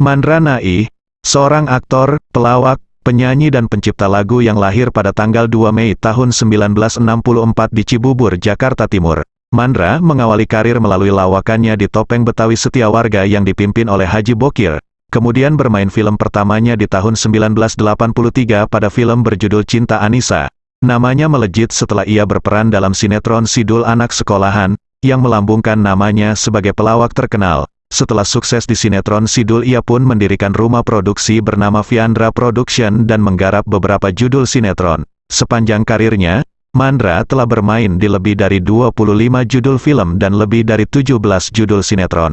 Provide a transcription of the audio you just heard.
Mandra Nai, seorang aktor, pelawak, penyanyi dan pencipta lagu yang lahir pada tanggal 2 Mei tahun 1964 di Cibubur, Jakarta Timur. Mandra mengawali karir melalui lawakannya di Topeng Betawi Setia Warga yang dipimpin oleh Haji Bokir, kemudian bermain film pertamanya di tahun 1983 pada film berjudul Cinta Anissa. Namanya melejit setelah ia berperan dalam sinetron Sidul Anak Sekolahan, yang melambungkan namanya sebagai pelawak terkenal. Setelah sukses di sinetron Sidul ia pun mendirikan rumah produksi bernama Viandra Production dan menggarap beberapa judul sinetron. Sepanjang karirnya, Mandra telah bermain di lebih dari 25 judul film dan lebih dari 17 judul sinetron.